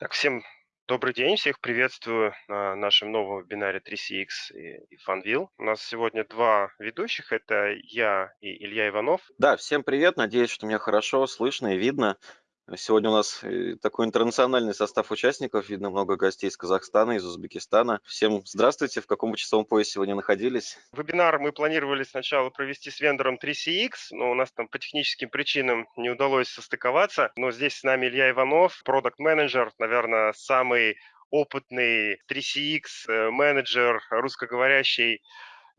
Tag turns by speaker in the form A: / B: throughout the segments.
A: Так, всем добрый день, всех приветствую на нашем новом вебинаре 3CX и Funwheel. У нас сегодня два ведущих, это я и Илья Иванов.
B: Да, всем привет, надеюсь, что меня хорошо слышно и видно. Сегодня у нас э, такой интернациональный состав участников, видно много гостей из Казахстана, из Узбекистана. Всем здравствуйте, в каком часовом поясе сегодня находились?
A: Вебинар мы планировали сначала провести с вендором 3CX, но у нас там по техническим причинам не удалось состыковаться. Но здесь с нами Илья Иванов, продукт-менеджер, наверное, самый опытный 3CX э, менеджер русскоговорящий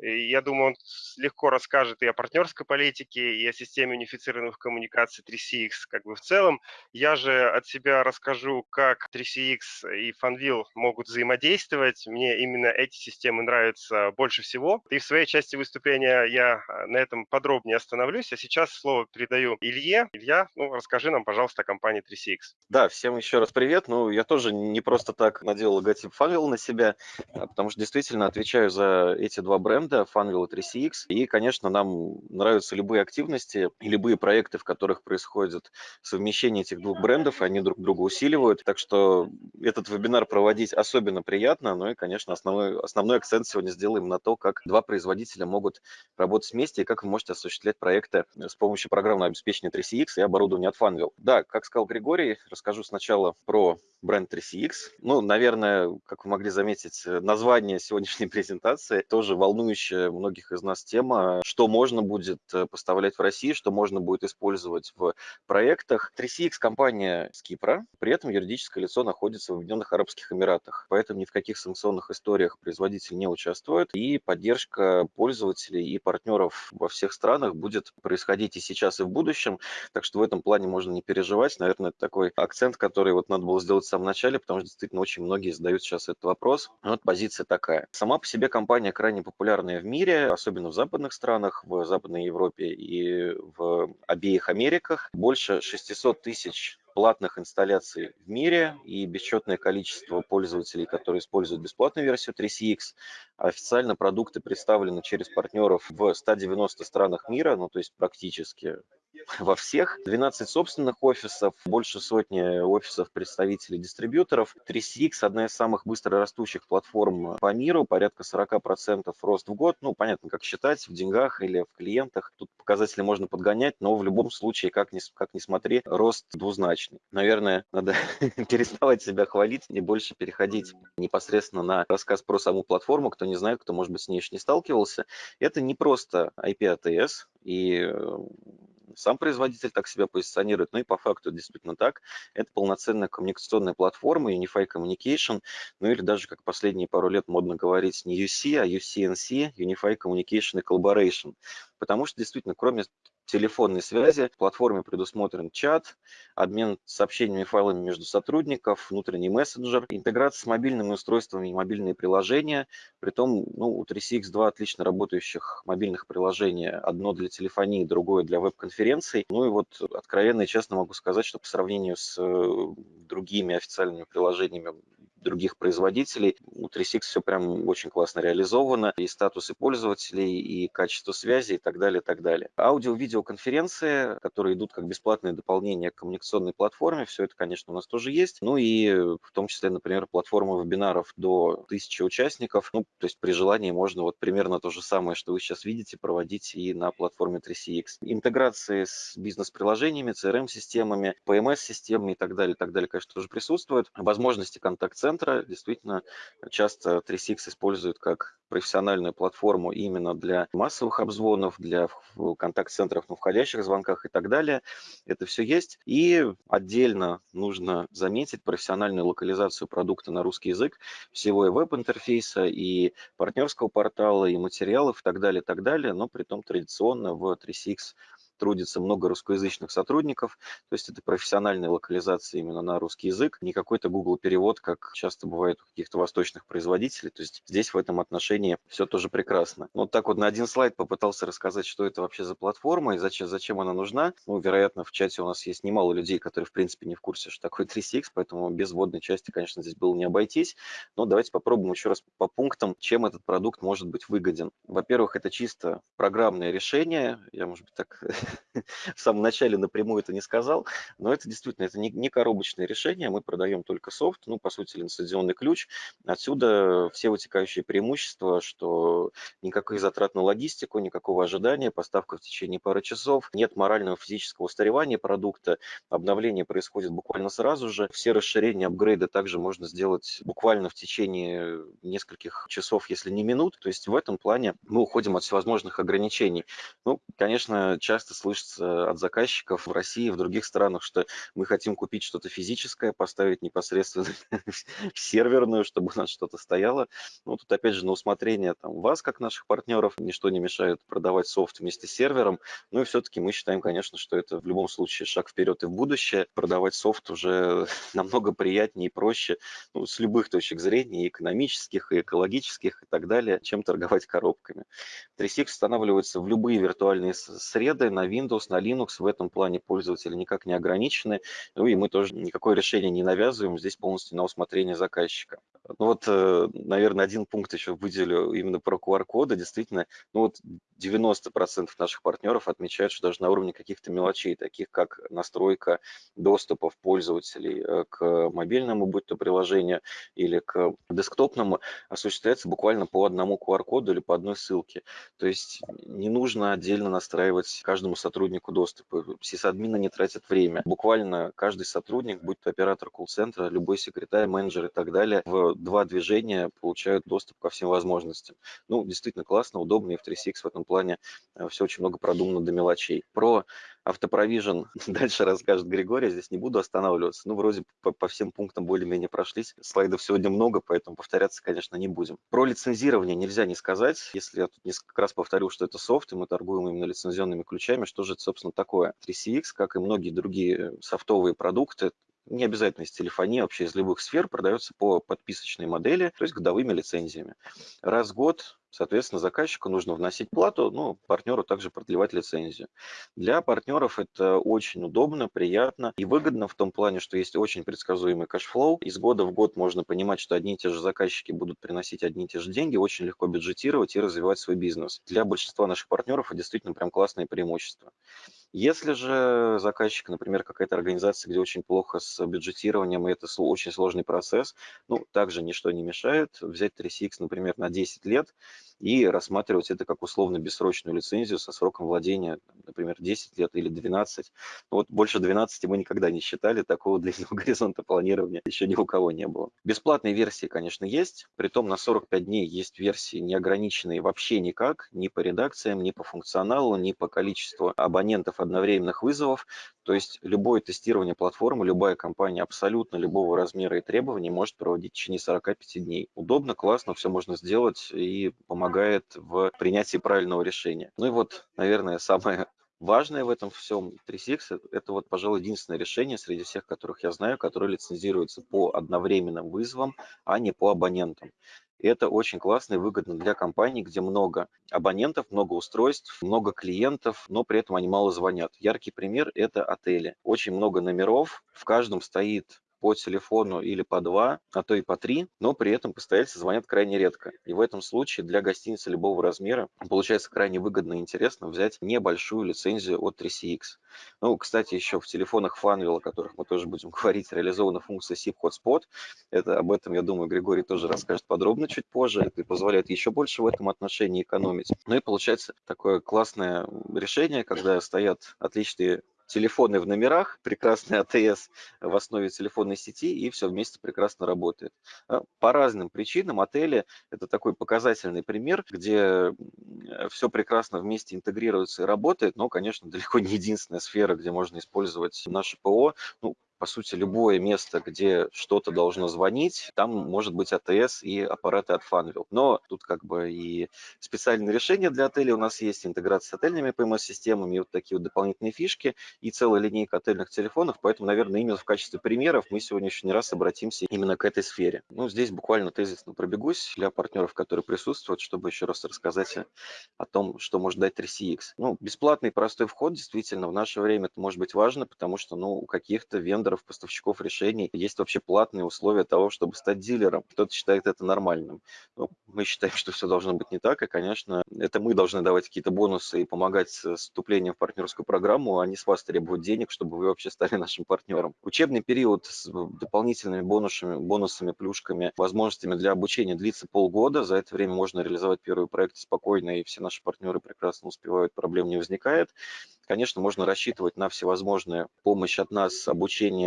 A: я думаю, он легко расскажет и о партнерской политике, и о системе унифицированных коммуникаций 3CX как бы в целом. Я же от себя расскажу, как 3CX и Funwheel могут взаимодействовать. Мне именно эти системы нравятся больше всего. И в своей части выступления я а, на этом подробнее остановлюсь. А сейчас слово передаю Илье. Илья, ну, расскажи нам, пожалуйста, о компании 3CX.
B: Да, всем еще раз привет. Ну, я тоже не просто так надел логотип Funwheel на себя, а, потому что действительно отвечаю за эти два бренда бренда Funwheel 3CX. И, конечно, нам нравятся любые активности и любые проекты, в которых происходит совмещение этих двух брендов, они друг друга усиливают. Так что этот вебинар проводить особенно приятно. Ну и, конечно, основной, основной акцент сегодня сделаем на то, как два производителя могут работать вместе и как вы можете осуществлять проекты с помощью программного обеспечения 3CX и оборудования от Funwheel. Да, как сказал Григорий, расскажу сначала про бренд 3CX. Ну, наверное, как вы могли заметить, название сегодняшней презентации тоже волнующее волнующая многих из нас тема, что можно будет э, поставлять в России, что можно будет использовать в проектах. 3CX компания с Кипра, при этом юридическое лицо находится в Объединенных Арабских Эмиратах, поэтому ни в каких санкционных историях производитель не участвует, и поддержка пользователей и партнеров во всех странах будет происходить и сейчас, и в будущем, так что в этом плане можно не переживать. Наверное, это такой акцент, который вот надо было сделать в самом начале, потому что действительно очень многие задают сейчас этот вопрос. Вот позиция такая. Сама по себе компания крайне популярна популярные в мире, особенно в западных странах, в Западной Европе и в обеих Америках. Больше 600 тысяч платных инсталляций в мире и бесчетное количество пользователей, которые используют бесплатную версию 3CX. Официально продукты представлены через партнеров в 190 странах мира, ну то есть практически во всех. 12 собственных офисов, больше сотни офисов представителей дистрибьюторов. 3CX – одна из самых быстро растущих платформ по миру, порядка 40% рост в год. Ну, понятно, как считать, в деньгах или в клиентах. Тут показатели можно подгонять, но в любом случае, как ни, как ни смотри, рост двузначный. Наверное, надо переставать себя хвалить и больше переходить непосредственно на рассказ про саму платформу. Кто не знает, кто, может быть, с ней еще не сталкивался. Это не просто IP-ATS, и сам производитель так себя позиционирует, ну и по факту действительно так. Это полноценная коммуникационная платформа Unify Communication, ну или даже, как последние пару лет модно говорить, не UC, а UCNC, Unify Communication и Collaboration. Потому что действительно, кроме телефонной связи. В платформе предусмотрен чат, обмен сообщениями и файлами между сотрудников, внутренний мессенджер, интеграция с мобильными устройствами и мобильные приложения. Притом ну, у 3CX два отлично работающих мобильных приложения. Одно для телефонии, другое для веб-конференций. Ну и вот откровенно и честно могу сказать, что по сравнению с э, другими официальными приложениями других производителей. У 3Six все прям очень классно реализовано. И статусы пользователей, и качество связи, и так далее, и так далее. Аудио-видеоконференции, которые идут как бесплатное дополнение к коммуникационной платформе, все это, конечно, у нас тоже есть. Ну и в том числе, например, платформа вебинаров до 1000 участников. Ну, то есть при желании можно вот примерно то же самое, что вы сейчас видите, проводить и на платформе 3CX. Интеграции с бизнес-приложениями, CRM-системами, PMS-системами и так далее, и так далее, конечно, тоже присутствуют. Возможности контакт-центра центра действительно часто 3SIX используют как профессиональную платформу именно для массовых обзвонов, для контакт-центров на входящих звонках и так далее. Это все есть. И отдельно нужно заметить профессиональную локализацию продукта на русский язык, всего и веб-интерфейса, и партнерского портала, и материалов и так далее, и так далее, но при том традиционно в 3CX трудится много русскоязычных сотрудников, то есть это профессиональная локализация именно на русский язык, не какой-то Google перевод, как часто бывает у каких-то восточных производителей, то есть здесь в этом отношении все тоже прекрасно. Ну, вот так вот на один слайд попытался рассказать, что это вообще за платформа и зачем, зачем она нужна. Ну, вероятно, в чате у нас есть немало людей, которые, в принципе, не в курсе, что такое 3CX, поэтому без вводной части, конечно, здесь было не обойтись. Но давайте попробуем еще раз по пунктам, чем этот продукт может быть выгоден. Во-первых, это чисто программное решение. Я, может быть, так в самом начале напрямую это не сказал, но это действительно это не, не коробочное решение, мы продаем только софт, ну, по сути, лицензионный ключ. Отсюда все вытекающие преимущества, что никаких затрат на логистику, никакого ожидания, поставка в течение пары часов, нет морального физического устаревания продукта, обновление происходит буквально сразу же, все расширения, апгрейды также можно сделать буквально в течение нескольких часов, если не минут, то есть в этом плане мы уходим от всевозможных ограничений. Ну, конечно, часто слышится от заказчиков в России, в других странах, что мы хотим купить что-то физическое, поставить непосредственно в серверную, чтобы у нас что-то стояло. Ну, тут опять же на усмотрение там, вас, как наших партнеров, ничто не мешает продавать софт вместе с сервером. Ну и все-таки мы считаем, конечно, что это в любом случае шаг вперед и в будущее. Продавать софт уже намного приятнее и проще ну, с любых точек зрения, и экономических, и экологических, и так далее, чем торговать коробками. 3SIX устанавливается в любые виртуальные среды, на Windows, на Linux. В этом плане пользователи никак не ограничены. Ну и мы тоже никакое решение не навязываем, здесь полностью на усмотрение заказчика. Ну вот, э, наверное, один пункт еще выделю именно про QR-коды. Действительно, ну вот 90% наших партнеров отмечают, что даже на уровне каких-то мелочей, таких как настройка доступов пользователей э, к мобильному, будь то приложению, или к десктопному, осуществляется буквально по одному QR-коду или по одной ссылке. То есть не нужно отдельно настраивать каждому сотруднику доступ. Сисадмины не тратят время. Буквально каждый сотрудник, будь то оператор колл-центра, любой секретарь, менеджер и так далее, в два движения получают доступ ко всем возможностям. Ну, действительно классно, удобно, и в 3CX в этом плане э, все очень много продумано до мелочей. Про автопровижен дальше расскажет Григорий, здесь не буду останавливаться. Ну, вроде по, по всем пунктам более-менее прошлись. Слайдов сегодня много, поэтому повторяться, конечно, не будем. Про лицензирование нельзя не сказать. Если я тут несколько раз повторю, что это софт, и мы торгуем именно лицензионными ключами, что же это, собственно, такое? 3CX, как и многие другие софтовые продукты, не обязательно из телефонии, вообще из любых сфер, продается по подписочной модели, то есть годовыми лицензиями. Раз в год Соответственно, заказчику нужно вносить плату, ну, партнеру также продлевать лицензию. Для партнеров это очень удобно, приятно и выгодно в том плане, что есть очень предсказуемый cash flow. Из года в год можно понимать, что одни и те же заказчики будут приносить одни и те же деньги, очень легко бюджетировать и развивать свой бизнес. Для большинства наших партнеров это действительно прям классное преимущество. Если же заказчик, например, какая-то организация, где очень плохо с бюджетированием, и это очень сложный процесс, ну, также ничто не мешает. Взять 3CX, например, на 10 лет и рассматривать это как условно-бессрочную лицензию со сроком владения, например, 10 лет или 12. Ну, вот больше 12 мы никогда не считали, такого длительного горизонта планирования еще ни у кого не было. Бесплатные версии, конечно, есть, притом на 45 дней есть версии неограниченные вообще никак, ни по редакциям, ни по функционалу, ни по количеству абонентов одновременных вызовов. То есть любое тестирование платформы, любая компания абсолютно любого размера и требований может проводить в течение 45 дней. Удобно, классно, все можно сделать и помогает в принятии правильного решения. Ну и вот, наверное, самое важное в этом всем 3CX – это вот, пожалуй, единственное решение среди всех, которых я знаю, которое лицензируется по одновременным вызовам, а не по абонентам. И это очень классно и выгодно для компаний, где много абонентов, много устройств, много клиентов, но при этом они мало звонят. Яркий пример – это отели. Очень много номеров, в каждом стоит по телефону или по два, а то и по три, но при этом постояльцы звонят крайне редко. И в этом случае для гостиницы любого размера получается крайне выгодно и интересно взять небольшую лицензию от 3CX. Ну, кстати, еще в телефонах Funwheel, о которых мы тоже будем говорить, реализована функция SIP Hotspot. Это, об этом, я думаю, Григорий тоже расскажет подробно чуть позже. Это позволяет еще больше в этом отношении экономить. Ну и получается такое классное решение, когда стоят отличные телефоны в номерах, прекрасный АТС в основе телефонной сети, и все вместе прекрасно работает. А, по разным причинам отели – это такой показательный пример, где все прекрасно вместе интегрируется и работает, но, конечно, далеко не единственная сфера, где можно использовать наше ПО. Ну, по сути, любое место, где что-то должно звонить, там может быть АТС и аппараты от Funwheel. Но тут как бы и специальные решения для отелей у нас есть, интеграция с отельными PMS-системами, вот такие вот дополнительные фишки и целая линейка отельных телефонов, поэтому, наверное, именно в качестве примеров мы сегодня еще не раз обратимся именно к этой сфере. Ну, здесь буквально тезисно пробегусь для партнеров, которые присутствуют, чтобы еще раз рассказать о том, что может дать 3CX. Ну, бесплатный простой вход действительно в наше время это может быть важно, потому что, ну, у каких-то вендоров вендоров, поставщиков решений есть вообще платные условия того, чтобы стать дилером. Кто-то считает это нормальным. Но мы считаем, что все должно быть не так, и, конечно, это мы должны давать какие-то бонусы и помогать с вступлением в партнерскую программу, а не с вас требовать денег, чтобы вы вообще стали нашим партнером. Учебный период с дополнительными бонусами, бонусами, плюшками, возможностями для обучения длится полгода. За это время можно реализовать первый проект спокойно, и все наши партнеры прекрасно успевают, проблем не возникает. Конечно, можно рассчитывать на всевозможную помощь от нас, обучение,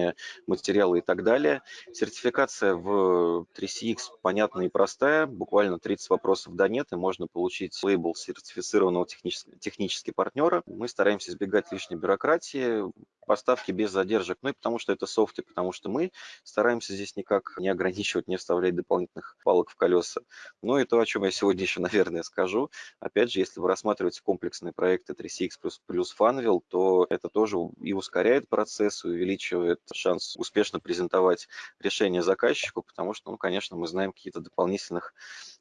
B: материалы и так далее. Сертификация в 3CX понятная и простая, буквально 30 вопросов да нет, и можно получить лейбл сертифицированного технически, технически партнера. Мы стараемся избегать лишней бюрократии, поставки без задержек, ну и потому что это софт, и потому что мы стараемся здесь никак не ограничивать, не вставлять дополнительных палок в колеса. Ну и то, о чем я сегодня еще, наверное, скажу. Опять же, если вы рассматриваете комплексные проекты 3CX плюс, Funwheel, то это тоже и ускоряет процесс, увеличивает шанс успешно презентовать решение заказчику, потому что, ну, конечно, мы знаем какие-то дополнительных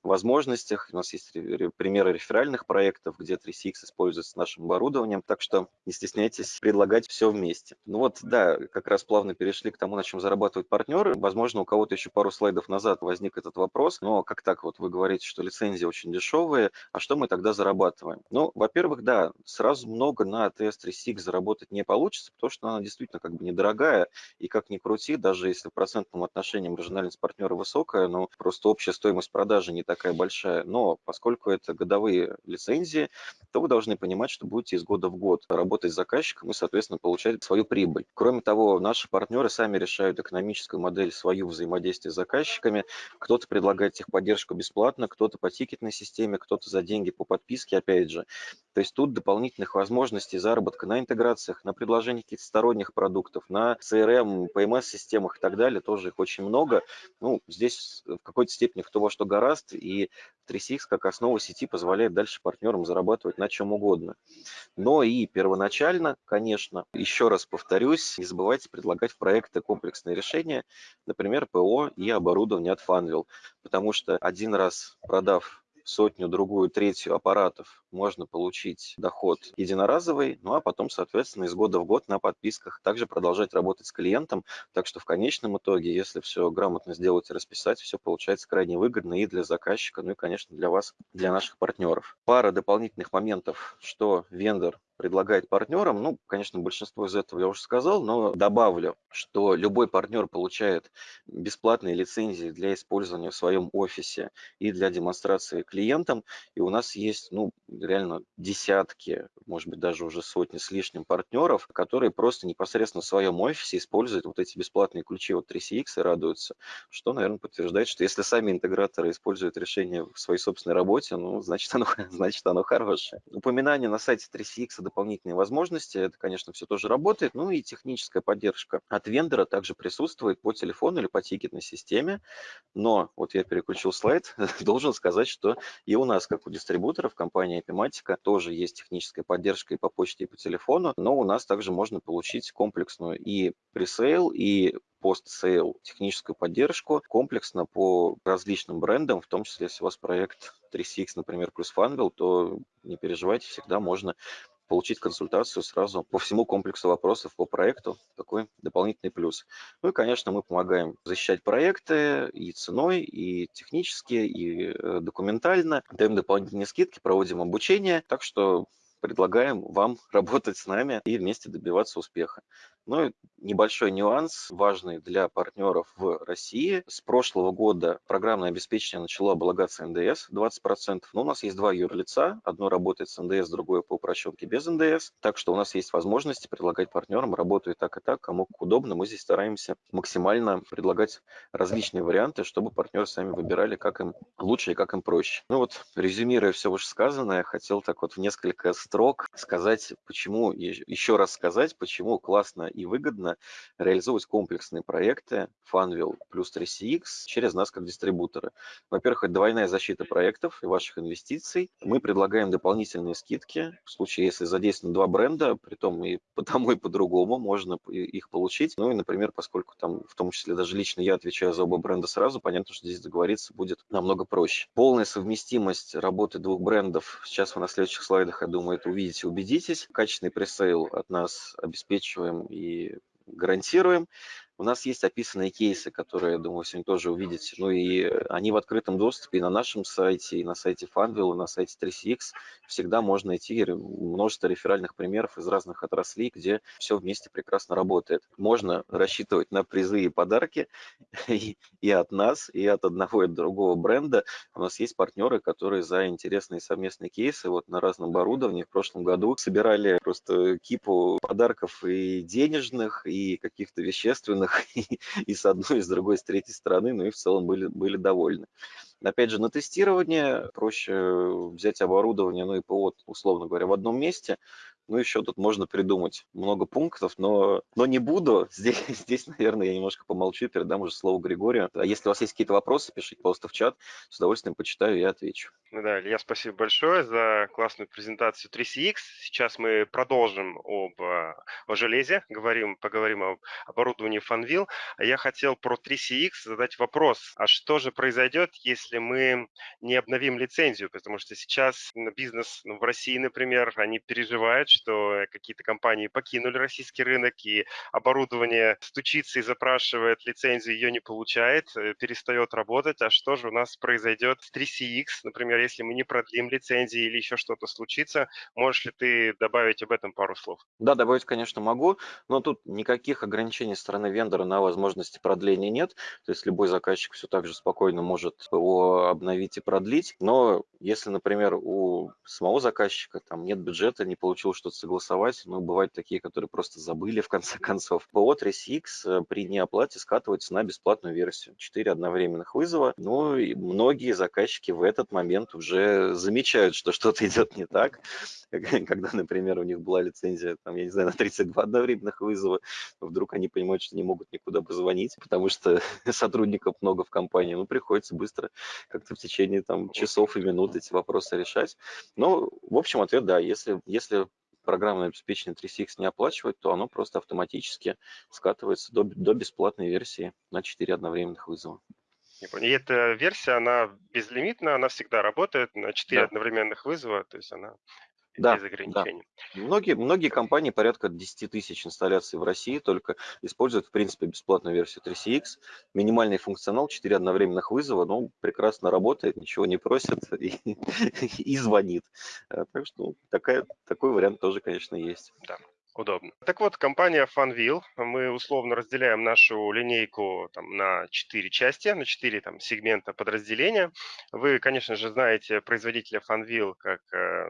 B: возможностях. У нас есть примеры реферальных проектов, где 3CX используется нашим оборудованием, так что не стесняйтесь предлагать все вместе месте. Ну вот, да, как раз плавно перешли к тому, на чем зарабатывают партнеры. Возможно, у кого-то еще пару слайдов назад возник этот вопрос, но как так вот вы говорите, что лицензии очень дешевые, а что мы тогда зарабатываем? Ну, во-первых, да, сразу много на TS3SIG заработать не получится, потому что она действительно как бы недорогая, и как ни крути, даже если в процентном отношении маржинальность партнера высокая, но просто общая стоимость продажи не такая большая. Но поскольку это годовые лицензии, то вы должны понимать, что будете из года в год работать с заказчиком и, соответственно, получать свою прибыль. Кроме того, наши партнеры сами решают экономическую модель свою взаимодействия с заказчиками. Кто-то предлагает техподдержку бесплатно, кто-то по тикетной системе, кто-то за деньги по подписке, опять же. То есть тут дополнительных возможностей заработка на интеграциях, на предложении каких-то сторонних продуктов, на CRM, PMS-системах и так далее, тоже их очень много. Ну, здесь в какой-то степени кто во что гораст, и 3CX как основа сети позволяет дальше партнерам зарабатывать на чем угодно. Но и первоначально, конечно, еще раз повторюсь, не забывайте предлагать в проекты комплексные решения, например, ПО и оборудование от Funwheel, потому что один раз продав сотню, другую, третью аппаратов можно получить доход единоразовый, ну а потом, соответственно, из года в год на подписках также продолжать работать с клиентом. Так что в конечном итоге, если все грамотно сделать и расписать, все получается крайне выгодно и для заказчика, ну и, конечно, для вас, для наших партнеров. Пара дополнительных моментов, что вендор предлагает партнерам. Ну, конечно, большинство из этого я уже сказал, но добавлю, что любой партнер получает бесплатные лицензии для использования в своем офисе и для демонстрации клиентам. И у нас есть, ну, реально десятки, может быть, даже уже сотни с лишним партнеров, которые просто непосредственно в своем офисе используют вот эти бесплатные ключи от 3CX и радуются, что, наверное, подтверждает, что если сами интеграторы используют решение в своей собственной работе, ну, значит, оно, значит, оно хорошее. Упоминание на сайте 3CX дополнительные возможности, это, конечно, все тоже работает, ну и техническая поддержка от вендора также присутствует по телефону или по тикетной системе, но вот я переключил слайд, должен сказать, что и у нас, как у дистрибуторов, компания Epimatica, тоже есть техническая поддержка и по почте, и по телефону, но у нас также можно получить комплексную и пресейл, и пост-сейл техническую поддержку комплексно по различным брендам, в том числе, если у вас проект 3CX, например, плюс Funwheel, то не переживайте, всегда можно получить консультацию сразу по всему комплексу вопросов по проекту, такой дополнительный плюс. Ну и, конечно, мы помогаем защищать проекты и ценой, и технически, и э, документально, даем дополнительные скидки, проводим обучение, так что предлагаем вам работать с нами и вместе добиваться успеха. Ну и небольшой нюанс, важный для партнеров в России. С прошлого года программное обеспечение начало облагаться НДС 20%. Но у нас есть два юрлица. Одно работает с НДС, другое по упрощенке без НДС. Так что у нас есть возможности предлагать партнерам работу так, и так, кому удобно. Мы здесь стараемся максимально предлагать различные варианты, чтобы партнеры сами выбирали, как им лучше и как им проще. Ну вот, резюмируя все вышесказанное, хотел так вот в несколько строк сказать, почему, еще раз сказать, почему классно и выгодно реализовывать комплексные проекты Funwheel плюс 3CX через нас как дистрибуторы. Во-первых, это двойная защита проектов и ваших инвестиций. Мы предлагаем дополнительные скидки. В случае, если задействованы два бренда, при том и по тому, и по другому, можно их получить. Ну и, например, поскольку там в том числе даже лично я отвечаю за оба бренда сразу, понятно, что здесь договориться будет намного проще. Полная совместимость работы двух брендов. Сейчас вы на следующих слайдах, я думаю, это увидите, убедитесь. Качественный пресейл от нас обеспечиваем и гарантируем. У нас есть описанные кейсы, которые, я думаю, сегодня тоже увидите. Ну и они в открытом доступе и на нашем сайте, и на сайте Funwheel, и на сайте 3CX. Всегда можно найти множество реферальных примеров из разных отраслей, где все вместе прекрасно работает. Можно рассчитывать на призы и подарки и от нас, и от одного и от другого бренда. У нас есть партнеры, которые за интересные совместные кейсы вот на разном оборудовании в прошлом году собирали просто кипу подарков и денежных, и каких-то вещественных, данных и, и с одной, и с другой, с третьей стороны, ну и в целом были, были довольны. Опять же, на тестирование проще взять оборудование, ну и ПО, условно говоря, в одном месте, ну, еще тут можно придумать много пунктов, но, но не буду. Здесь, здесь, наверное, я немножко помолчу, передам уже слово Григорию. А если у вас есть какие-то вопросы, пишите, пожалуйста, в чат. С удовольствием почитаю и отвечу.
A: Ну да, Илья, спасибо большое за классную презентацию 3CX. Сейчас мы продолжим об, а, о железе, говорим, поговорим об оборудовании Funwheel. А я хотел про 3CX задать вопрос. А что же произойдет, если мы не обновим лицензию? Потому что сейчас бизнес ну, в России, например, они переживают, что какие-то компании покинули российский рынок, и оборудование стучится и запрашивает лицензию, ее не получает, э, перестает работать. А что же у нас произойдет с 3CX, например, если мы не продлим лицензии или еще что-то случится? Можешь ли ты добавить об этом пару слов?
B: Да, добавить, конечно, могу, но тут никаких ограничений стороны вендора на возможности продления нет. То есть любой заказчик все так же спокойно может его обновить и продлить. Но если, например, у самого заказчика там нет бюджета, не получил что-то согласовать, но бывают такие, которые просто забыли в конце концов. ПО 3CX э, при неоплате скатывается на бесплатную версию. 4 одновременных вызова. Ну и многие заказчики в этот момент уже замечают, что что-то идет не так. Когда, например, у них была лицензия, там, я не знаю, на 32 одновременных вызова, вдруг они понимают, что не могут никуда позвонить, потому что сотрудников много в компании. Ну, приходится быстро как-то в течение там, часов и минут эти вопросы решать. Но, в общем, ответ да. Если, если программное обеспечение 3CX не оплачивать, то оно просто автоматически скатывается до, до бесплатной версии на 4 одновременных вызова.
A: И эта версия, она безлимитна, она всегда работает на 4 да. одновременных вызова, то есть она да, без ограничений.
B: Да. Многие, многие компании, порядка 10 тысяч инсталляций в России, только используют, в принципе, бесплатную версию 3CX. Минимальный функционал, 4 одновременных вызова, ну, прекрасно работает, ничего не просит и, и звонит. Э, так что такая, такой вариант тоже, конечно, есть.
A: Да удобно. Так вот, компания Funwheel, мы условно разделяем нашу линейку там, на четыре части, на четыре там, сегмента подразделения. Вы, конечно же, знаете производителя Funwheel как э,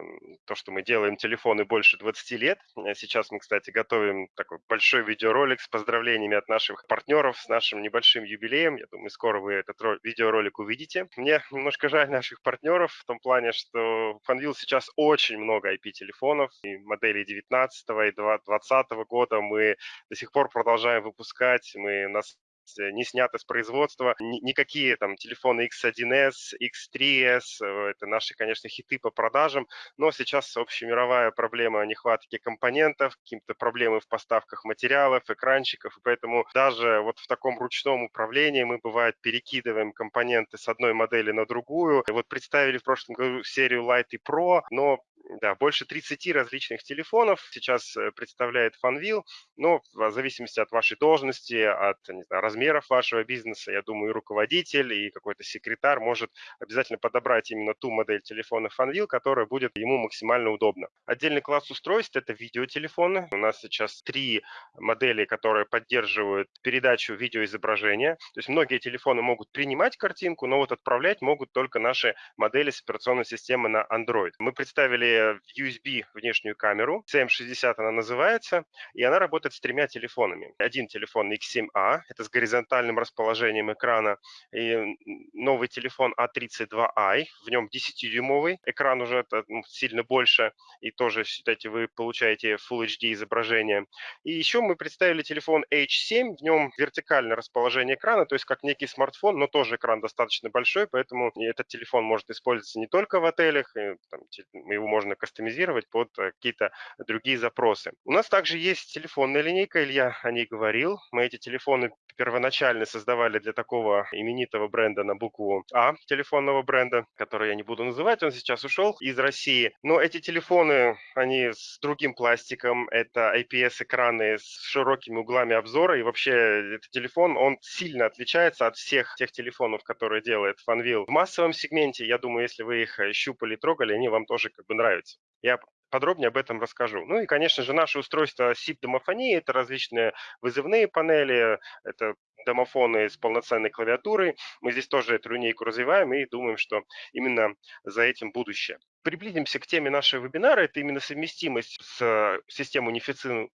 A: то, что мы делаем телефоны больше 20 лет. Сейчас мы, кстати, готовим такой большой видеоролик с поздравлениями от наших партнеров с нашим небольшим юбилеем. Я думаю, скоро вы этот видеоролик увидите. Мне немножко жаль наших партнеров в том плане, что Funwheel сейчас очень много IP-телефонов, и моделей 19 и 20 2020 года мы до сих пор продолжаем выпускать. Мы, нас Э, не сняты с производства. Никакие там телефоны X1S, X3S, э, это наши, конечно, хиты по продажам, но сейчас общемировая проблема нехватки компонентов, какие-то проблемы в поставках материалов, экранчиков, и поэтому даже вот в таком ручном управлении мы, бывает, перекидываем компоненты с одной модели на другую. Вот представили в прошлом году серию Light и Pro, но да, больше 30 различных телефонов сейчас э, представляет Funwheel, но в зависимости от вашей должности, от знаю, размеров вашего бизнеса, я думаю, и руководитель, и какой-то секретарь может обязательно подобрать именно ту модель телефона Funwheel, которая будет ему максимально удобна. Отдельный класс устройств – это видеотелефоны. У нас сейчас три модели, которые поддерживают передачу видеоизображения. То есть многие телефоны могут принимать картинку, но вот отправлять могут только наши модели с операционной системы на Android. Мы представили USB внешнюю камеру, CM60 она называется, и она работает с тремя телефонами. Один телефон X7A, это с горизонтальным расположением экрана, и новый телефон A32i, в нем 10-дюймовый, экран уже это, ну, сильно больше, и тоже, считайте, вы получаете Full HD изображение. И еще мы представили телефон H7, в нем вертикальное расположение экрана, то есть как некий смартфон, но тоже экран достаточно большой, поэтому этот телефон может использоваться не только в отелях, и, там, его можем можно кастомизировать под э, какие-то другие запросы. У нас также есть телефонная линейка, Илья о ней говорил. Мы эти телефоны первоначально создавали для такого именитого бренда на букву А, телефонного бренда, который я не буду называть, он сейчас ушел из России. Но эти телефоны, они с другим пластиком, это IPS-экраны с широкими углами обзора, и вообще этот телефон, он сильно отличается от всех тех телефонов, которые делает Fanvil. В массовом сегменте, я думаю, если вы их щупали, трогали, они вам тоже как бы нравятся. Я подробнее об этом расскажу. Ну и, конечно же, наше устройство SIP-домофонии – это различные вызывные панели, это домофоны с полноценной клавиатурой. Мы здесь тоже эту линейку развиваем и думаем, что именно за этим будущее приблизимся к теме нашего вебинара. Это именно совместимость с системой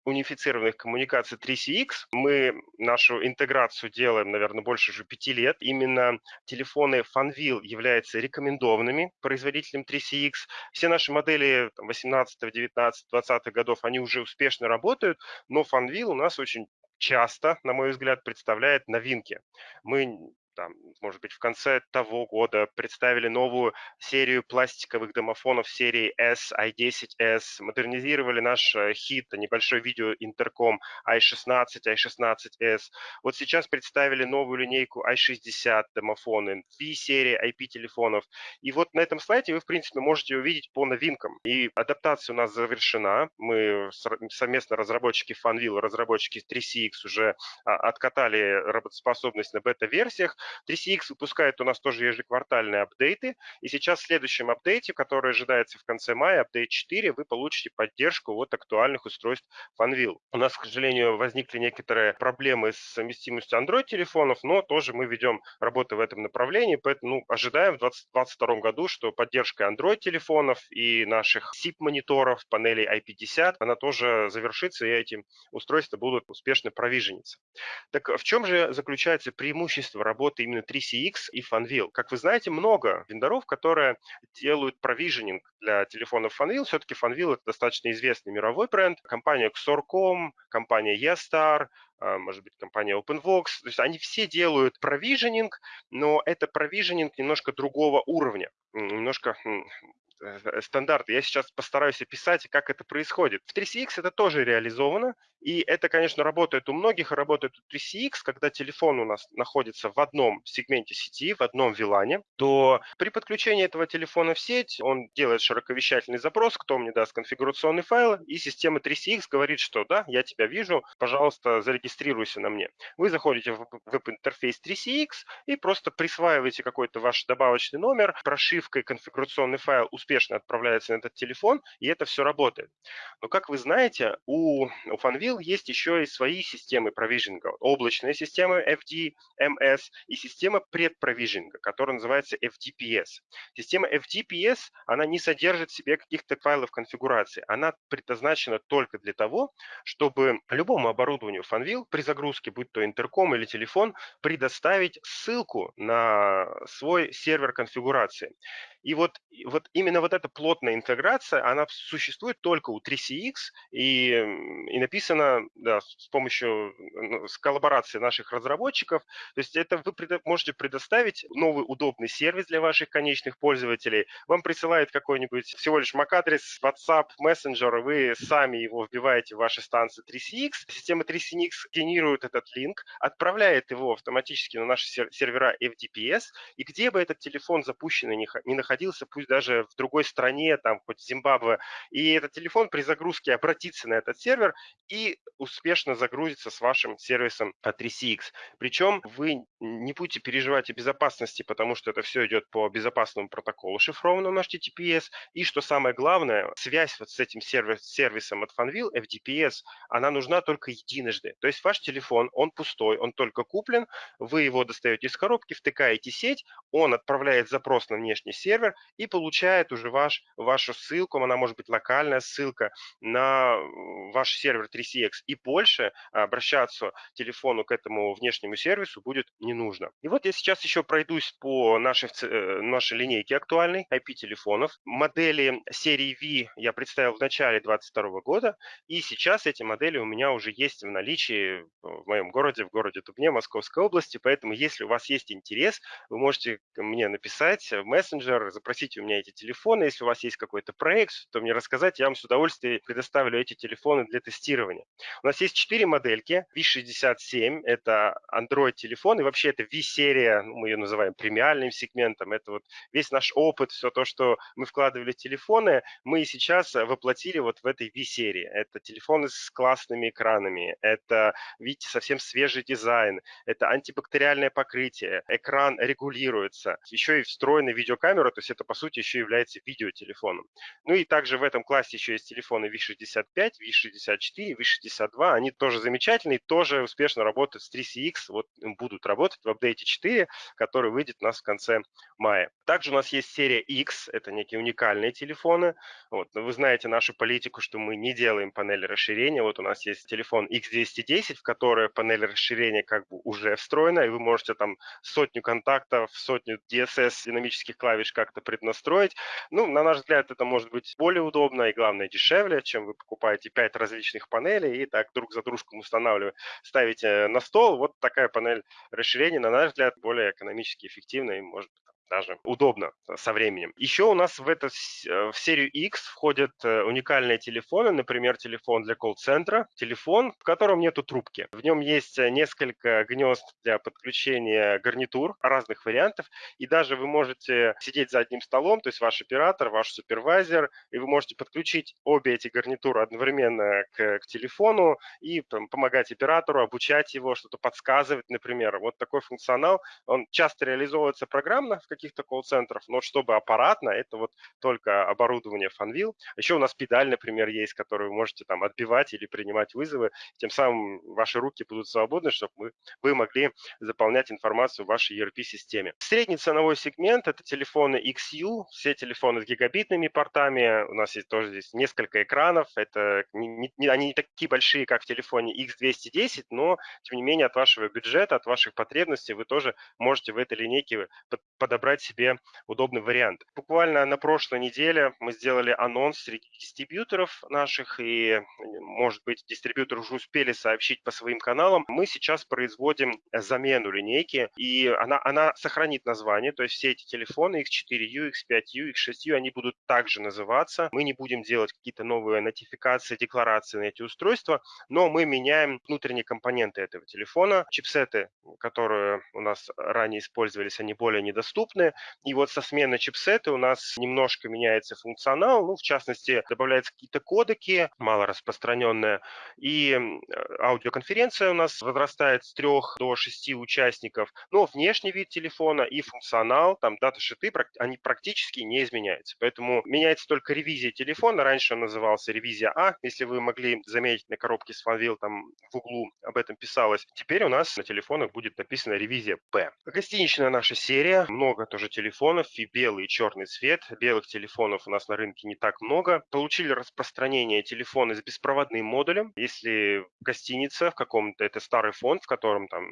A: унифицированных коммуникаций 3CX. Мы нашу интеграцию делаем, наверное, больше уже пяти лет. Именно телефоны Fanvil являются рекомендованными производителем 3CX. Все наши модели 18, 19, 20 годов, они уже успешно работают, но Fanvil у нас очень часто, на мой взгляд, представляет новинки. Мы там, может быть, в конце того года представили новую серию пластиковых домофонов серии S, i10s, модернизировали наш э, хит, небольшой видеоинтерком i16, i16s. Вот сейчас представили новую линейку i60 домофоны, V-серии IP-телефонов. И вот на этом слайде вы, в принципе, можете увидеть по новинкам. И адаптация у нас завершена. Мы совместно разработчики Funwheel, разработчики 3CX уже а, откатали работоспособность на бета-версиях. 3CX выпускает у нас тоже ежеквартальные апдейты, и сейчас в следующем апдейте, который ожидается в конце мая, апдейт 4, вы получите поддержку вот актуальных устройств Fanvil. У нас, к сожалению, возникли некоторые проблемы с совместимостью Android-телефонов, но тоже мы ведем работу в этом направлении, поэтому ну, ожидаем в 2022 году, что поддержка Android-телефонов и наших SIP-мониторов, панелей IP50, она тоже завершится, и эти устройства будут успешно провижениться. Так в чем же заключается преимущество работы работы именно 3CX и Fanvil. Как вы знаете, много вендоров, которые делают провиженинг для телефонов Fanvil. Все-таки Fanvil – это достаточно известный мировой бренд. Компания Xor.com, компания Estar, а, может быть, компания OpenVox. То есть они все делают провиженинг, но это провиженинг немножко другого уровня, немножко Э, стандарты. Я сейчас постараюсь описать, как это происходит. В 3CX это тоже реализовано, и это, конечно, работает у многих, работает у 3CX, когда телефон у нас находится в одном сегменте сети, в одном VLAN, то при подключении этого телефона в сеть он делает широковещательный запрос, кто мне даст конфигурационный файл, и система 3CX говорит, что да, я тебя вижу, пожалуйста, зарегистрируйся на мне. Вы заходите в веб-интерфейс 3CX и просто присваиваете какой-то ваш добавочный номер, прошивкой конфигурационный файл успешно отправляется на этот телефон, и это все работает. Но, как вы знаете, у, у Fanvil есть еще и свои системы провижинга. Облачная система FDMS и система предпровижинга, которая называется FDPS. Система FDPS, она не содержит в себе каких-то файлов конфигурации. Она предназначена только для того, чтобы любому оборудованию Fanvil при загрузке, будь то интерком или телефон, предоставить ссылку на свой сервер конфигурации. И вот, вот именно вот эта плотная интеграция, она существует только у 3CX и, и написана да, с помощью ну, с коллаборации наших разработчиков. То есть это вы предо, можете предоставить новый удобный сервис для ваших конечных пользователей. Вам присылает какой-нибудь всего лишь MAC-адрес, WhatsApp, Messenger, вы сами его вбиваете в ваши станции 3CX. Система 3CX генерирует этот линк, отправляет его автоматически на наши сервера FDPS, и где бы этот телефон запущенный не находился, находился, пусть даже в другой стране, там хоть Зимбабве, и этот телефон при загрузке обратится на этот сервер и успешно загрузится с вашим сервисом 3CX. Причем вы не будете переживать о безопасности, потому что это все идет по безопасному протоколу шифрованному HTTPS. И что самое главное, связь вот с этим сервис, сервисом от Fanvil, FDPS, она нужна только единожды. То есть ваш телефон, он пустой, он только куплен, вы его достаете из коробки, втыкаете сеть, он отправляет запрос на внешний сервис, сервер и получает уже ваш, вашу ссылку, она может быть локальная ссылка на ваш сервер 3CX. И больше обращаться телефону к этому внешнему сервису будет не нужно. И вот я сейчас еще пройдусь по нашей, э, нашей линейке актуальной IP-телефонов. Модели серии V я представил в начале 2022 года, и сейчас эти модели у меня уже есть в наличии в моем городе, в городе Дубне, Московской области, поэтому если у вас есть интерес, вы можете мне написать в мессенджер, запросите у меня эти телефоны, если у вас есть какой-то проект, то мне рассказать, я вам с удовольствием предоставлю эти телефоны для тестирования. У нас есть четыре модельки. V67 – это Android-телефон, и вообще это V-серия, ну, мы ее называем премиальным сегментом. Это вот весь наш опыт, все то, что мы вкладывали в телефоны, мы сейчас воплотили вот в этой V-серии. Это телефоны с классными экранами, это, видите, совсем свежий дизайн, это антибактериальное покрытие, экран регулируется, еще и встроенная видеокамера, то есть это, по сути, еще является видеотелефоном. Ну и также в этом классе еще есть телефоны V65, V64, V62, они тоже замечательные, тоже успешно работают с 3CX, вот будут работать в апдейте 4, который выйдет у нас в конце мая. Также у нас есть серия X, это некие уникальные телефоны. Вот, вы знаете нашу политику, что мы не делаем панели расширения. Вот у нас есть телефон X210, в который панель расширения как бы уже встроена, и вы можете там сотню контактов, сотню DSS динамических клавиш как-то преднастроить. Ну, на наш взгляд, это может быть более удобно и, главное, дешевле, чем вы покупаете 5 различных панелей и так друг за дружком устанавливаете, ставите на стол. Вот такая панель расширения, на наш взгляд, более экономически эффективна и может даже удобно э, со временем. Еще у нас в, эту, э, в серию X входят э, уникальные телефоны, например, телефон для колл-центра, телефон, в котором нету трубки. В нем есть несколько гнезд для подключения гарнитур разных вариантов, и даже вы можете сидеть за одним столом, то есть ваш оператор, ваш супервайзер, и вы можете подключить обе эти гарнитуры одновременно к, к телефону и там, помогать оператору, обучать его, что-то подсказывать, например. Вот такой функционал, он часто реализовывается программно в каких-то колл-центров, но чтобы аппаратно, это вот только оборудование Fanvil. Еще у нас педаль, например, есть, которую вы можете там отбивать или принимать вызовы. Тем самым ваши руки будут свободны, чтобы мы, вы могли заполнять информацию в вашей ERP-системе. Средний ценовой сегмент – это телефоны XU, все телефоны с гигабитными портами. У нас есть тоже здесь несколько экранов. Это не, не, они не такие большие, как в телефоне X210, но, тем не менее, от вашего бюджета, от ваших потребностей вы тоже можете в этой линейке подобрать подобрать себе удобный вариант. Буквально на прошлой неделе мы сделали анонс среди дистрибьюторов наших, и, может быть, дистрибьюторы уже успели сообщить по своим каналам. Мы сейчас производим замену линейки, и она, она сохранит название, то есть все эти телефоны X4U, X5U, X6U, они будут также называться. Мы не будем делать какие-то новые нотификации, декларации на эти устройства, но мы меняем внутренние компоненты этого телефона. Чипсеты, которые у нас ранее использовались, они более недоступны, доступны. И вот со смены чипсета у нас немножко меняется функционал, ну, в частности, добавляются какие-то кодеки, мало распространенные, и аудиоконференция у нас возрастает с трех до шести участников, но внешний вид телефона и функционал, там даташиты, они практически не изменяются. Поэтому меняется только ревизия телефона. Раньше он назывался ревизия А, если вы могли заметить на коробке с Fanvil, там в углу об этом писалось. Теперь у нас на телефонах будет написано ревизия П. Гостиничная наша серия, много тоже телефонов, и белый, и черный цвет. Белых телефонов у нас на рынке не так много. Получили распространение телефоны с беспроводным модулем. Если гостиница в каком-то, это старый фонд, в котором там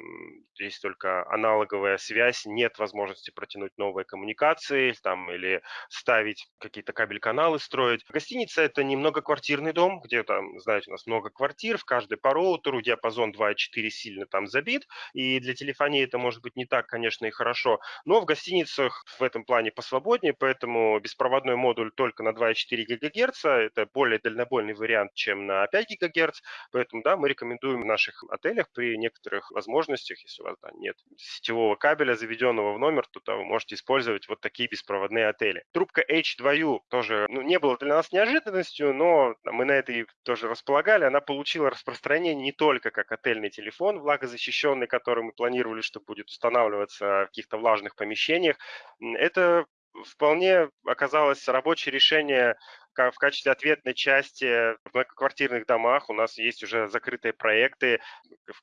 A: есть только аналоговая связь, нет возможности протянуть новые коммуникации там, или ставить какие-то кабель-каналы, строить. Гостиница – это не многоквартирный дом, где там, знаете, у нас много квартир, в каждой по роутеру диапазон 2.4 сильно там забит, и для телефонии это может быть не так, конечно, и хорошо, но в гостинице границах в этом плане посвободнее, поэтому беспроводной модуль только на 2,4 ГГц. Это более дальнобойный вариант, чем на 5 ГГц. Поэтому, да, мы рекомендуем в наших отелях при некоторых возможностях, если у вас да, нет сетевого кабеля, заведенного в номер, то да, вы можете использовать вот такие беспроводные отели. Трубка H2U тоже ну, не было для нас неожиданностью, но мы на этой тоже располагали. Она получила распространение не только как отельный телефон, влагозащищенный, который мы планировали, что будет устанавливаться в каких-то влажных помещениях, это вполне оказалось рабочее решение в качестве ответной части в многоквартирных домах у нас есть уже закрытые проекты,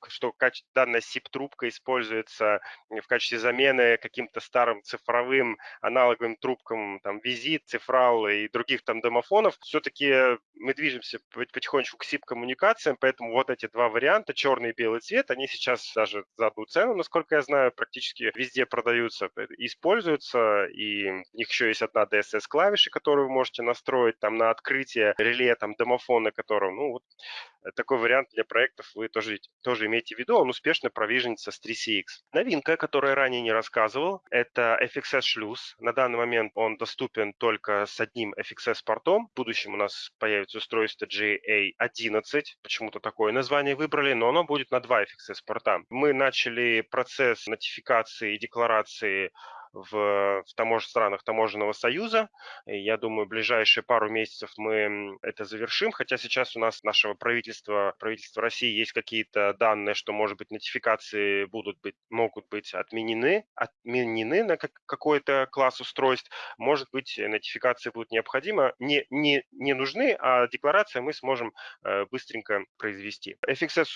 A: что данная SIP-трубка используется в качестве замены каким-то старым цифровым аналоговым трубкам, там, Визит, Цифрал и других там домофонов. Все-таки мы движемся потихонечку к SIP-коммуникациям, поэтому вот эти два варианта, черный и белый цвет, они сейчас даже за одну цену, насколько я знаю, практически везде продаются, используются, и у них еще есть одна DSS-клавиша, которую вы можете настроить, там на открытие реле, там домофона, которого, ну вот, такой вариант для проектов вы тоже, тоже имейте в виду, он успешно провиженится с 3CX. Новинка, которую ранее не рассказывал, это FXS шлюз. На данный момент он доступен только с одним FXS портом. В будущем у нас появится устройство GA11, почему-то такое название выбрали, но оно будет на два FXS порта. Мы начали процесс нотификации и декларации в, в тамож, странах таможенного союза. И я думаю, ближайшие пару месяцев мы это завершим, хотя сейчас у нас нашего правительства, правительства России есть какие-то данные, что, может быть, нотификации будут быть, могут быть отменены, отменены на какой-то класс устройств. Может быть, нотификации будут необходимы, не, не, не нужны, а декларация мы сможем э, быстренько произвести. FXS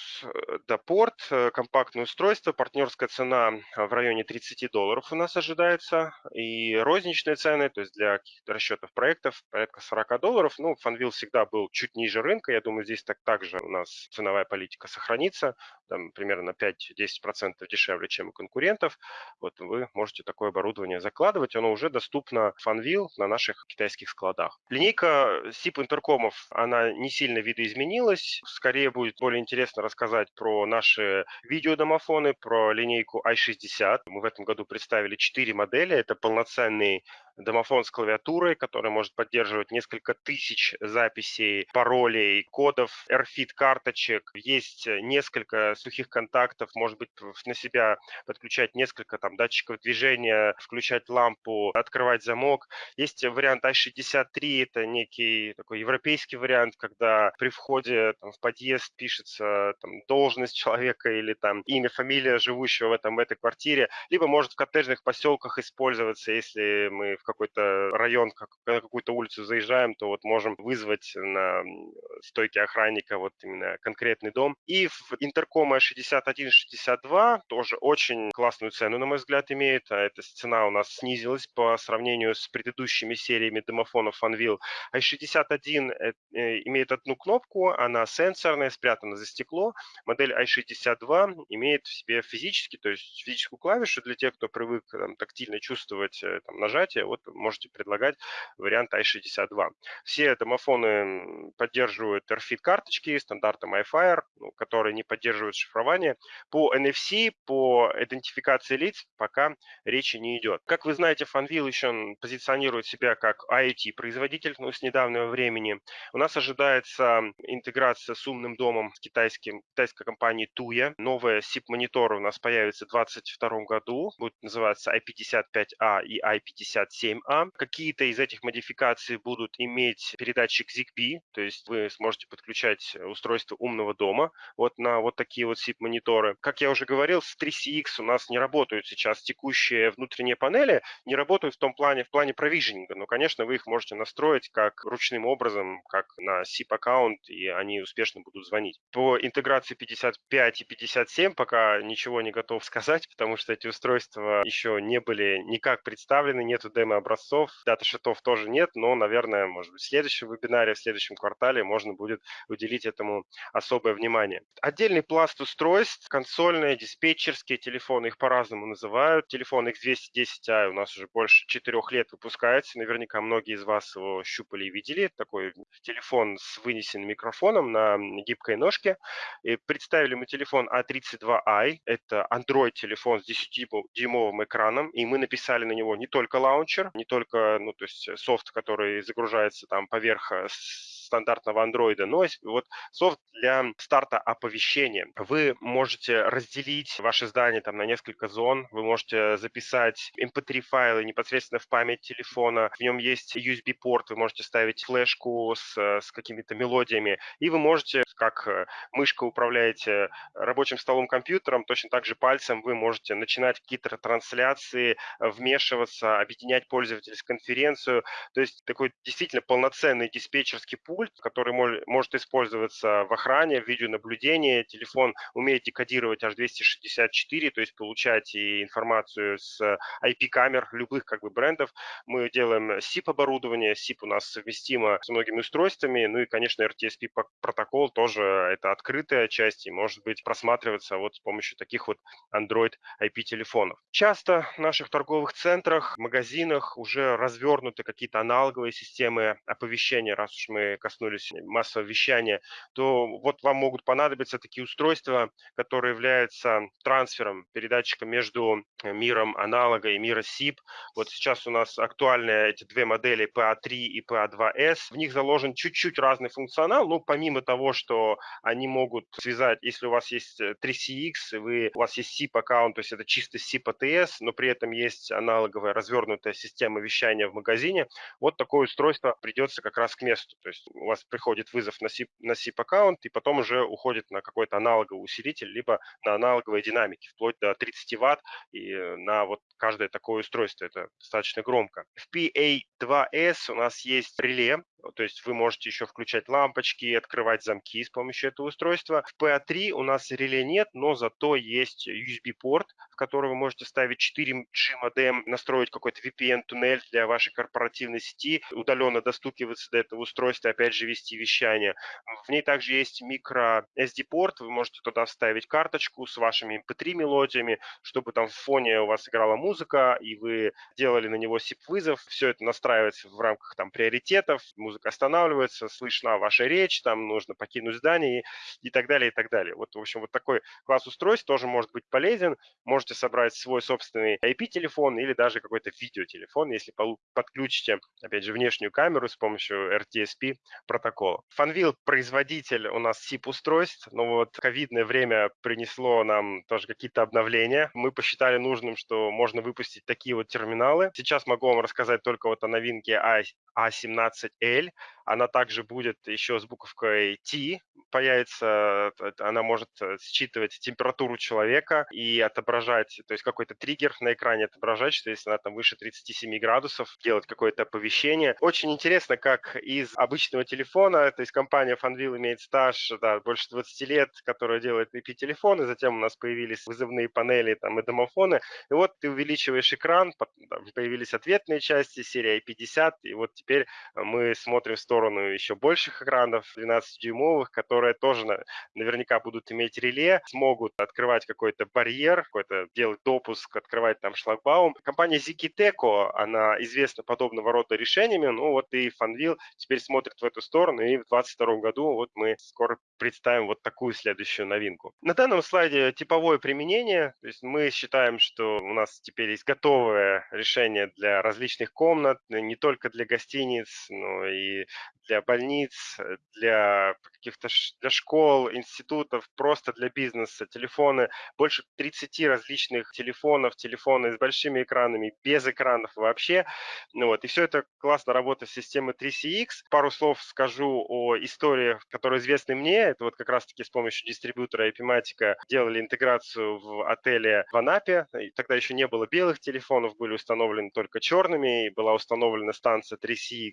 A: да, порт, э, компактное устройство, партнерская цена в районе 30 долларов у нас ожидается ожидается, и розничные цены, то есть для каких-то расчетов проектов, порядка 40 долларов. Ну, Фанвил всегда был чуть ниже рынка, я думаю, здесь так также у нас ценовая политика сохранится, там, примерно на 5-10% дешевле, чем у конкурентов. Вот вы можете такое оборудование закладывать, оно уже доступно Фанвил на наших китайских складах. Линейка SIP интеркомов, она не сильно видоизменилась, скорее будет более интересно рассказать про наши видеодомофоны, про линейку i60. Мы в этом году представили 4 модели. Это полноценный домофон с клавиатурой, который может поддерживать несколько тысяч записей, паролей, кодов, RFID карточек. Есть несколько сухих контактов, может быть, на себя подключать несколько там датчиков движения, включать лампу, открывать замок. Есть вариант i63, это некий такой европейский вариант, когда при входе там, в подъезд пишется там, должность человека или там имя, фамилия живущего в, этом, в этой квартире, либо может в коттеджных поселках использоваться, если мы в какой-то район, на какую-то улицу заезжаем, то вот можем вызвать на стойке охранника вот именно конкретный дом. И в интеркома 6162 тоже очень классную цену, на мой взгляд, имеет. А эта цена у нас снизилась по сравнению с предыдущими сериями домофонов Funwheel. А 61 э, имеет одну кнопку, она сенсорная, спрятана за стекло. Модель i62 имеет в себе физически, то есть физическую клавишу для тех, кто привык там, тактильно чувствовать э, там, нажатие. Вот можете предлагать вариант i62. Все домофоны поддерживают RFID карточки стандартом iFire, ну, которые не поддерживают шифрование. По NFC, по идентификации лиц пока речи не идет. Как вы знаете, Fanvil еще позиционирует себя как IoT-производитель ну, с недавнего времени. У нас ожидается интеграция с умным домом с китайским, китайской компанией Tuya. Новая SIP-монитор у нас появится в 2022 году. Будет называться i55A и i57 7А. Какие-то из этих модификаций будут иметь передатчик ZigBee, то есть вы сможете подключать устройство умного дома вот на вот такие вот SIP-мониторы. Как я уже говорил, с 3CX у нас не работают сейчас текущие внутренние панели, не работают в том плане, в плане провиженинга, но, конечно, вы их можете настроить как ручным образом, как на SIP-аккаунт, и они успешно будут звонить. По интеграции 55 и 57 пока ничего не готов сказать, потому что эти устройства еще не были никак представлены, нету демо образцов. Дата-шитов тоже нет, но, наверное, может быть, в следующем вебинаре, в следующем квартале можно будет уделить этому особое внимание. Отдельный пласт устройств, консольные, диспетчерские телефоны, их по-разному называют. Телефон X210i у нас уже больше четырех лет выпускается. Наверняка многие из вас его щупали и видели. Такой телефон с вынесенным микрофоном на гибкой ножке. И представили мы телефон A32i. Это Android-телефон с 10-дюймовым экраном. И мы написали на него не только лаунчер, не только, ну, то есть софт, который загружается там поверх э, стандартного андроида, но вот софт для старта оповещения. Вы можете разделить ваше здание там на несколько зон, вы можете записать mp3 файлы непосредственно в память телефона, в нем есть USB-порт, вы можете ставить флешку с, с какими-то мелодиями, и вы можете, как э, мышка управляете рабочим столом компьютером, точно так же пальцем вы можете начинать какие-то трансляции, вмешиваться, объединять пользовательскую конференцию, то есть такой действительно полноценный диспетчерский пул, пульт, который может использоваться в охране, в видеонаблюдении. Телефон умеет декодировать H264, то есть получать и информацию с IP-камер любых как бы брендов. Мы делаем SIP-оборудование, SIP у нас совместимо с многими устройствами, ну и, конечно, RTSP протокол тоже это открытая часть и может быть просматриваться вот с помощью таких вот Android IP-телефонов. Часто в наших торговых центрах, магазинах уже развернуты какие-то аналоговые системы оповещения, раз уж мы коснулись массового вещания, то вот вам могут понадобиться такие устройства, которые являются трансфером, передатчиком между миром аналога и миром SIP. Вот сейчас у нас актуальны эти две модели PA3 и PA2S. В них заложен чуть-чуть разный функционал, ну, помимо того, что они могут связать, если у вас есть 3CX, э, вы, у вас есть SIP аккаунт, то есть это чисто SIP ATS, но при этом есть аналоговая развернутая система вещания в магазине, вот такое устройство придется как раз к месту. То есть у вас приходит вызов на SIP, на SIP аккаунт и потом уже уходит на какой-то аналоговый усилитель, либо на аналоговые динамики, вплоть до 30 ватт, и э, на вот каждое такое устройство это достаточно громко. В PA2S у нас есть реле, то есть вы можете еще включать лампочки, открывать замки с помощью этого устройства. В PA3 у нас реле нет, но зато есть USB-порт, в который вы можете ставить 4G модем, настроить какой-то VPN-туннель для вашей корпоративной сети, удаленно достукиваться до этого устройства, опять же вести вещание. В ней также есть микро SD-порт, вы можете туда вставить карточку с вашими MP3-мелодиями, чтобы там в фоне у вас играла музыка, и вы делали на него SIP-вызов. Все это настраивается в рамках там приоритетов, музыка останавливается, слышна ваша речь, там нужно покинуть здание и, и так далее, и так далее. Вот, в общем, вот такой класс устройств тоже может быть полезен. Можете собрать свой собственный IP-телефон или даже какой-то видеотелефон, если подключите, опять же, внешнюю камеру с помощью RTSP протокола. Fanvil производитель у нас SIP-устройств, но вот ковидное время принесло нам тоже какие-то обновления. Мы посчитали нужным, что можно выпустить такие вот терминалы. Сейчас могу вам рассказать только вот о новинке A17L, цель. Она также будет еще с буковкой T, появится, она может э, считывать температуру человека и отображать, то есть какой-то триггер на экране отображать, что если она там выше 37 градусов, делать какое-то оповещение. Очень интересно, как из обычного телефона, то есть компания Fanvil имеет стаж да, больше 20 лет, которая делает IP-телефоны, затем у нас появились вызывные панели там, и домофоны, и вот ты увеличиваешь экран, появились ответные части, серия i50, и вот теперь мы смотрим в сторону еще больших экранов, 12-дюймовых, которые тоже наверняка будут иметь реле, смогут открывать какой-то барьер, какой-то делать допуск, открывать там шлагбаум. Компания Zikiteco, она известна подобного рода решениями, ну вот и Fanvil теперь смотрит в эту сторону, и в 2022 году вот мы скоро представим вот такую следующую новинку. На данном слайде типовое применение, то есть мы считаем, что у нас теперь есть готовое решение для различных комнат, не только для гостиниц, но и для больниц, для каких-то для школ, институтов, просто для бизнеса. Телефоны, больше 30 различных телефонов, телефоны с большими экранами, без экранов вообще. Ну вот, и все это классно работает с системой 3CX. Пару слов скажу о истории, которые известны мне. Это вот как раз-таки с помощью дистрибьютора Epimatica делали интеграцию в отеле в Анапе. И тогда еще не было белых телефонов, были установлены только черными, и была установлена станция 3CX.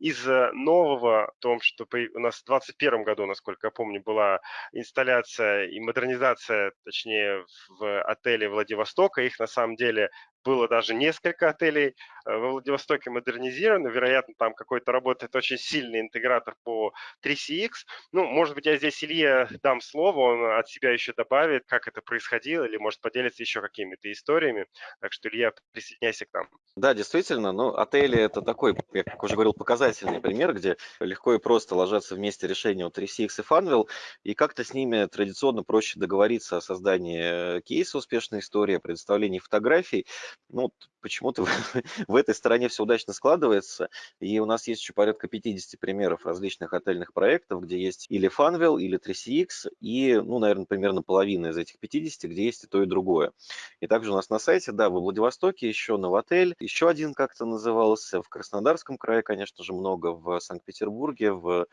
A: Из нового, в том, что у нас в 2021 году, насколько я помню, была инсталляция и модернизация, точнее, в отеле Владивостока. Их на самом деле было даже несколько отелей э, во Владивостоке модернизировано. Вероятно, там какой-то работает очень сильный интегратор по 3CX. Ну, может быть, я здесь Илье дам слово, он от себя еще добавит, как это происходило, или может поделиться еще какими-то историями. Так что, Илья, присоединяйся к нам.
B: Да, действительно, ну, отели – это такой, я как уже говорил, показательный пример, где легко и просто ложатся вместе решения у 3CX и Funwheel, и как-то с ними традиционно проще договориться о создании кейса успешной истории, о предоставлении фотографий, ну, почему-то в, в этой стороне все удачно складывается, и у нас есть еще порядка 50 примеров различных отельных проектов, где есть или Funwheel, или 3CX, и, ну, наверное, примерно половина из этих 50, где есть и то, и другое. И также у нас на сайте, да, во Владивостоке еще Новотель, еще один как-то назывался, в Краснодарском крае, конечно же, много, в Санкт-Петербурге, в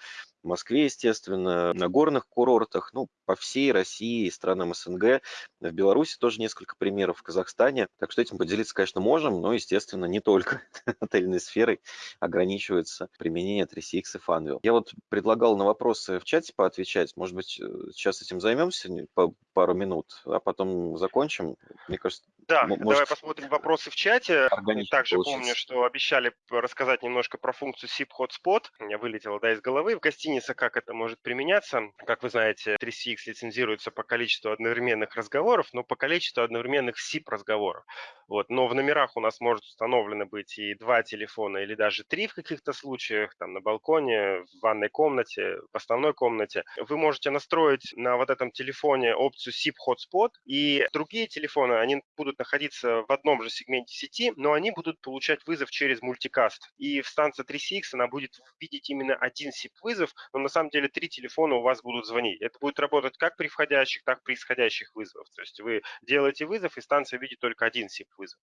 B: Москве, естественно, на горных курортах, ну, по всей России и странам СНГ. В Беларуси тоже несколько примеров, в Казахстане. Так что этим поделиться, конечно, можем, но, естественно, не только отельной сферой ограничивается применение 3CX и Funwheel. Я вот предлагал на вопросы в чате поотвечать. Может быть, э, сейчас этим займемся, пару минут, а потом закончим. Мне кажется,
A: да, может, давай посмотрим вопросы в чате. Также
B: получится.
A: помню, что обещали рассказать немножко про функцию SIP Hotspot. У меня вылетело да, из головы. В гостинице как это может применяться. Как вы знаете, 3CX лицензируется по количеству одновременных разговоров, но по количеству одновременных SIP разговоров. Вот. Но в номерах у нас может установлено быть и два телефона, или даже три в каких-то случаях, там на балконе, в ванной комнате, в основной комнате. Вы можете настроить на вот этом телефоне опцию SIP Hotspot, и другие телефоны, они будут находиться в одном же сегменте сети, но они будут получать вызов через мультикаст. И в станции 3CX она будет видеть именно один SIP-вызов, но на самом деле три телефона у вас будут звонить. Это будет работать как при входящих, так и при исходящих вызовах. То есть вы делаете вызов, и станция видит только один SIP-вызов.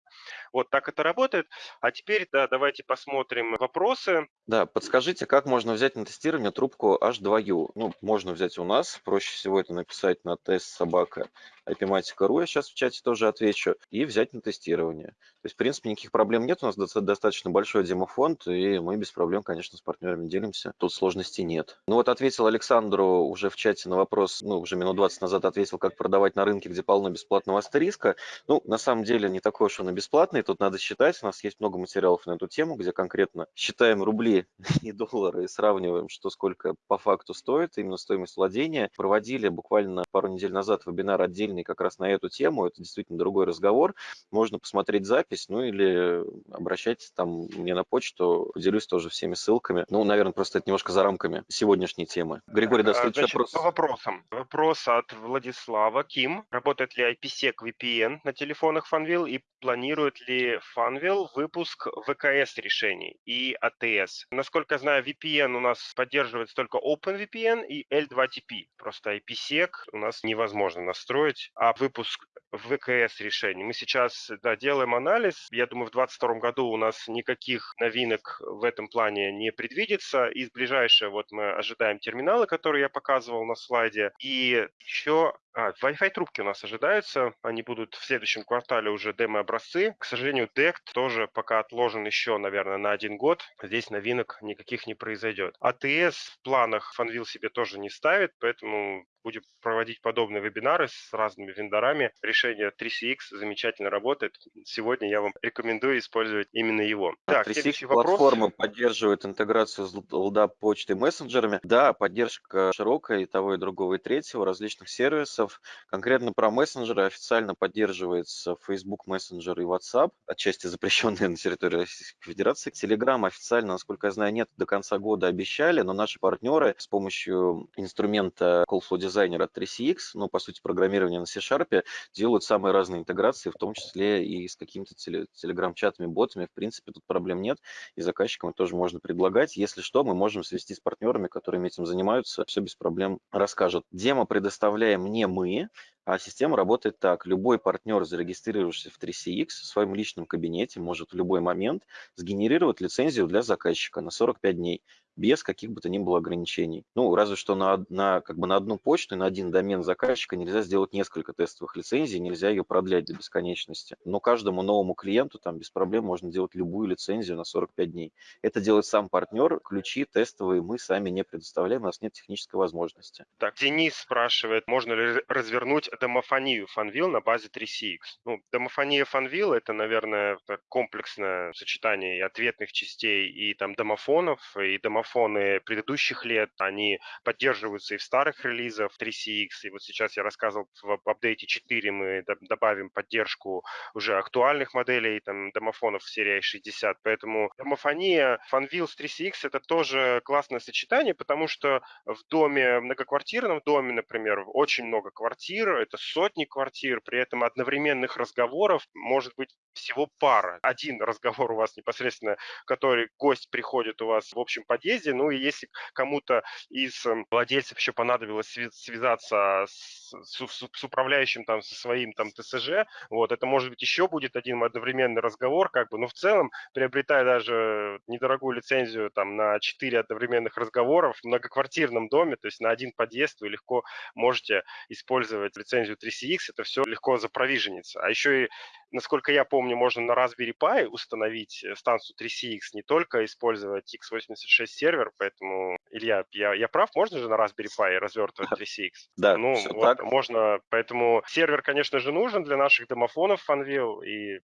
A: Вот так это работает. А теперь да, давайте посмотрим вопросы.
B: Да, подскажите, как можно взять на тестирование трубку H2U? Ну, можно взять у нас, проще всего это написать на тест собака IPmatica.ru, я сейчас в чате тоже отвечу, и взять на тестирование. То есть, в принципе, никаких проблем нет, у нас достаточно большой демофонд, и мы без проблем, конечно, с партнерами делимся, тут сложностей нет. Ну вот ответил Александру уже в чате на вопрос, ну, уже минут 20 назад ответил, как продавать на рынке, где полно бесплатного астериска. Ну, на самом деле, не такой уж он и бесплатный, тут надо считать, у нас есть много материалов на эту тему, где конкретно считаем рубли и доллары и сравниваем, что сколько по факту стоит, именно стоимость владения. Проводили буквально пару недель назад вебинар отдельный как раз на эту тему, это действительно другой разговор, можно посмотреть запись, ну или обращайтесь там мне на почту, делюсь тоже всеми ссылками. Ну, наверное, просто это немножко за рамками сегодняшней темы. Григорий, да, следующий
A: Значит,
B: вопрос.
A: По вопросам. Вопрос от Владислава. Ким, работает ли IPsec VPN на телефонах Funwheel и планирует ли Funwheel выпуск ВКС решений и ATS? Насколько я знаю, VPN у нас поддерживается только OpenVPN и L2TP. Просто IPsec у нас невозможно настроить, а выпуск ВКС решений. Мы сейчас да, делаем анализ. Я думаю, в 2022 году у нас никаких новинок в этом плане не предвидится. Из ближайшего вот мы ожидаем терминалы, которые я показывал на слайде. И еще а, Wi-Fi трубки у нас ожидаются. Они будут в следующем квартале уже демо-образцы. К сожалению, DECT тоже пока отложен еще, наверное, на один год. Здесь новинок никаких не произойдет. АТС в планах Fanvil себе тоже не ставит, поэтому будем проводить подобные вебинары с разными вендорами. Решение 3CX замечательно работает. Сегодня я вам рекомендую использовать именно его.
B: А так, 3CX платформа вопрос. поддерживает интеграцию с LDAP почтой и мессенджерами. Да, поддержка широкая и того, и другого, и третьего различных сервисов. Конкретно про мессенджеры официально поддерживается Facebook Messenger и WhatsApp, отчасти запрещенные на территории Российской Федерации. Telegram официально, насколько я знаю, нет, до конца года обещали, но наши партнеры с помощью инструмента Callflow дизайнера 3CX, ну, по сути, программирование на C-Sharp, делают самые разные интеграции, в том числе и с какими-то телеграм-чатами, ботами. В принципе, тут проблем нет, и заказчикам тоже можно предлагать. Если что, мы можем свести с партнерами, которыми этим занимаются, все без проблем расскажут. Демо предоставляем не мы, а система работает так. Любой партнер, зарегистрировавшийся в 3CX в своем личном кабинете, может в любой момент сгенерировать лицензию для заказчика на 45 дней без каких бы то ни было ограничений. Ну, разве что на, на, как бы на одну почту и на один домен заказчика нельзя сделать несколько тестовых лицензий, нельзя ее продлять до бесконечности. Но каждому новому клиенту там без проблем можно делать любую лицензию на 45 дней. Это делает сам партнер, ключи тестовые мы сами не предоставляем, у нас нет технической возможности.
A: Так, Денис спрашивает, можно ли развернуть домофонию Funwheel на базе 3CX? Ну, домофония Funwheel это, наверное, комплексное сочетание и ответных частей, и там домофонов, и домофонов марафоны предыдущих лет, они поддерживаются и в старых релизах 3CX, и вот сейчас я рассказывал в апдейте 4 мы добавим поддержку уже актуальных моделей, там, домофонов серии 60, поэтому домофония Funwheel с 3CX это тоже классное сочетание, потому что в доме, многоквартирном доме, например, очень много квартир, это сотни квартир, при этом одновременных разговоров может быть всего пара. Один разговор у вас непосредственно, который гость приходит у вас в общем подъезде, подъезде. Ну и если кому-то из эм, владельцев еще понадобилось связаться с, с, с управляющим там со своим там ТСЖ, вот это может быть еще будет один одновременный разговор, как бы, но в целом приобретая даже недорогую лицензию там на 4 одновременных разговоров в многоквартирном доме, то есть на один подъезд вы легко можете использовать лицензию 3CX, это все легко запровиженится. А еще и, насколько я помню, можно на Raspberry Pi установить э, станцию 3CX, не только использовать x86 сервер, поэтому, Илья, я, я прав, можно же на Raspberry Pi развертывать 3CX?
B: Да,
A: ну,
B: все
A: вот,
B: так.
A: можно, поэтому сервер, конечно же, нужен для наших домофонов Funwheel, и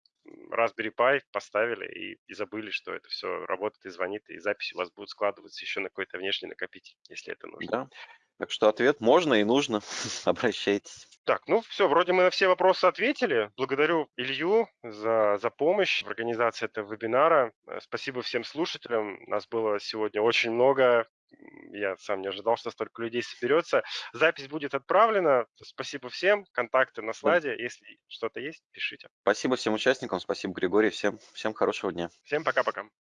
A: Raspberry Pi поставили и, и забыли, что это все работает и звонит, и записи у вас будут складываться еще на какой-то внешний накопитель, если это нужно.
B: Да. Так что ответ можно и нужно. Обращайтесь.
A: Так, ну все, вроде мы на все вопросы ответили. Благодарю Илью за, за помощь в организации этого вебинара. Э, Спасибо всем слушателям. Нас было сегодня очень много. Я сам не ожидал, что столько людей соберется. Запись будет отправлена. Спасибо всем. Контакты на слайде. Если что-то есть, пишите.
B: Спасибо всем участникам, спасибо, Григорий. Всем, всем хорошего дня.
A: Всем пока-пока.